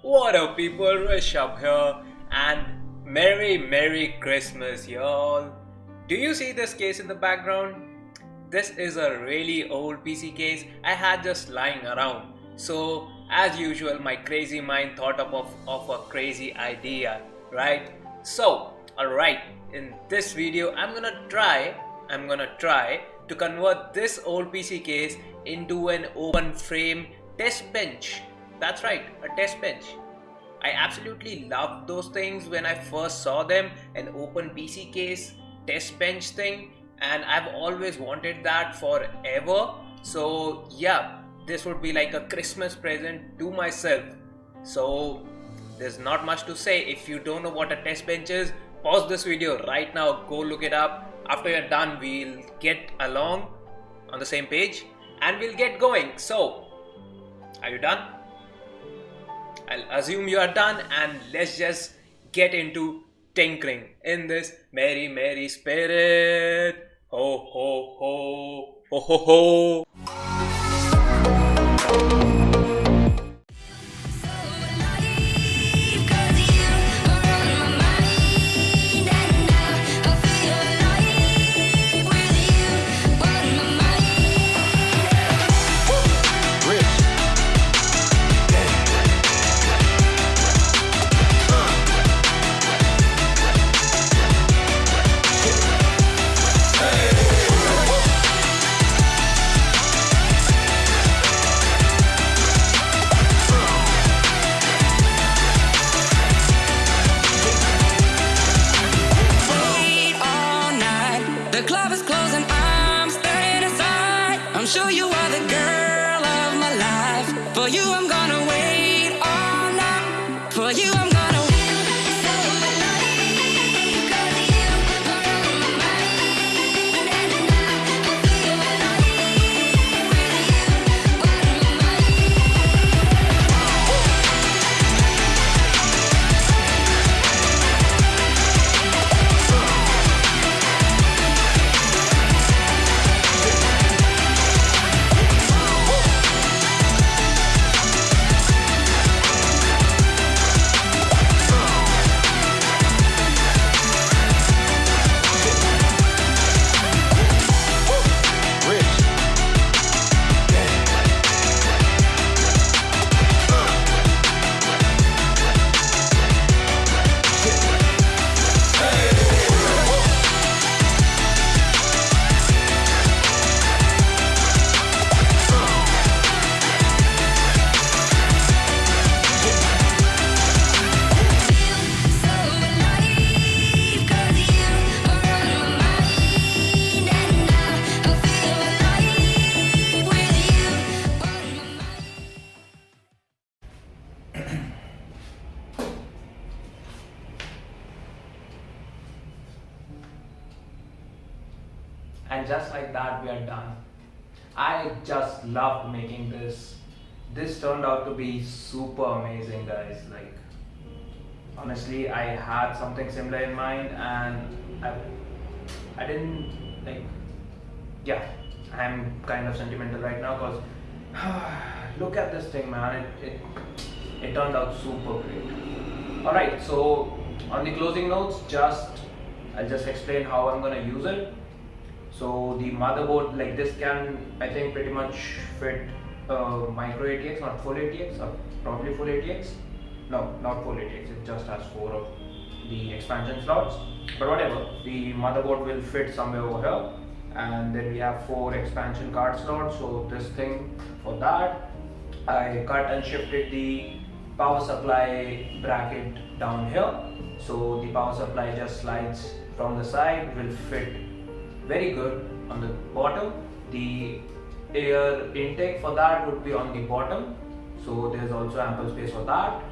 What up people, Rishabh here and Merry Merry Christmas y'all. Do you see this case in the background? This is a really old PC case I had just lying around. So as usual my crazy mind thought up of, of a crazy idea, right? So alright, in this video I'm gonna try, I'm gonna try to convert this old PC case into an open frame test bench that's right, a test bench. I absolutely loved those things when I first saw them, an open PC case test bench thing, and I've always wanted that forever. So, yeah, this would be like a Christmas present to myself. So, there's not much to say. If you don't know what a test bench is, pause this video right now, go look it up. After you're done, we'll get along on the same page and we'll get going. So, are you done? I'll assume you are done and let's just get into tinkering in this merry merry spirit. Ho ho ho ho ho ho. sure you are the girl. And just like that we are done. I just loved making this. This turned out to be super amazing guys. Like honestly i had something similar in mind and i i didn't like yeah i'm kind of sentimental right now because look at this thing man. It, it it turned out super great. All right so on the closing notes just i'll just explain how i'm to use it so the motherboard like this can I think pretty much fit uh, micro ATX, not full ATX, or probably full ATX. No, not full ATX. It just has four of the expansion slots. But whatever, the motherboard will fit somewhere over here, and then we have four expansion card slots. So this thing for that, I cut and shifted the power supply bracket down here. So the power supply just slides from the side, will fit very good. On the bottom the air intake for that would be on the bottom. So there's also ample space for that.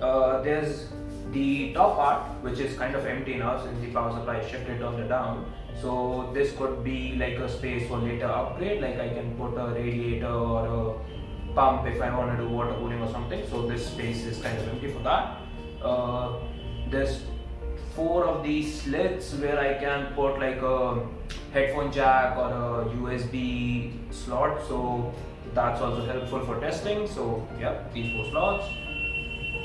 Uh, there's the top part which is kind of empty now since the power supply is shifted on the down. So this could be like a space for later upgrade like I can put a radiator or a pump if I want to do water cooling or something. So this space is kind of empty for that. Uh, there's four of these slits where I can put like a headphone jack or a USB slot. So that's also helpful for testing. So yeah these four slots.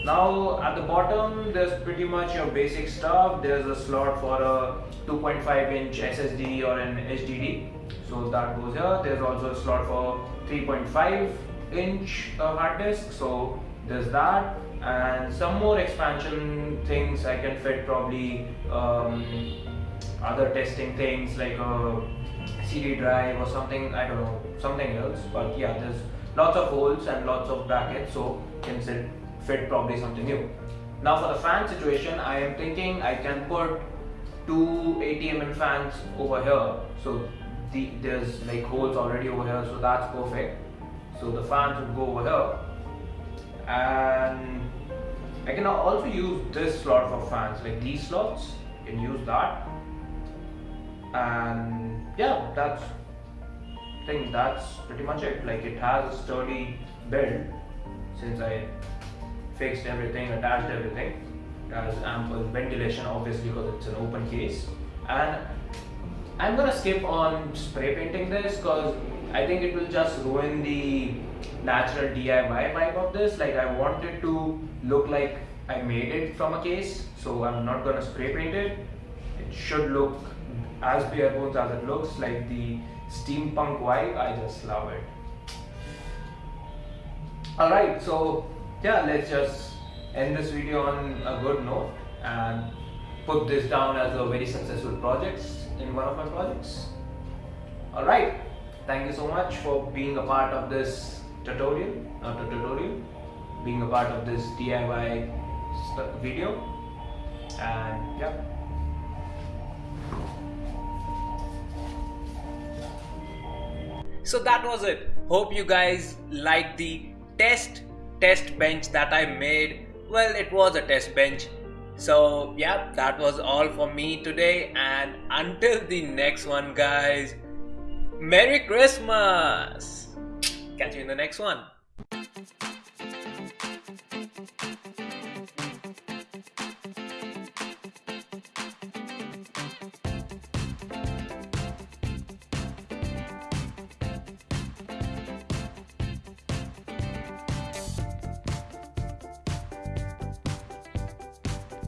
Now at the bottom there's pretty much your basic stuff. There's a slot for a 2.5 inch ssd or an hdd so that goes here. There's also a slot for 3.5 inch uh, hard disk. So there's that and some more expansion things I can fit probably um, other testing things like a CD drive or something I don't know something else. But yeah there's lots of holes and lots of brackets so can fit, fit probably something new. Now for the fan situation I am thinking I can put two 80 mm fans over here. So the, there's like holes already over here so that's perfect. So the fans would go over here and I can also use this slot for fans like these slots you can use that. And yeah that's I think that's pretty much it. Like it has a sturdy build since I fixed everything attached everything. It has ample ventilation obviously because it's an open case. And I'm gonna skip on spray painting this because I think it will just ruin the natural DIY vibe of this. Like I want it to look like I made it from a case so I'm not gonna spray paint it. It should look as bare bones as it looks like the steampunk vibe. I just love it. Alright so yeah let's just end this video on a good note and put this down as a very successful project in one of my projects. Alright thank you so much for being a part of this tutorial uh, not a tutorial being a part of this DIY video. And yeah. So that was it. Hope you guys liked the test test bench that I made. Well it was a test bench. So yeah that was all for me today. And until the next one guys Merry Christmas. Catch you in the next one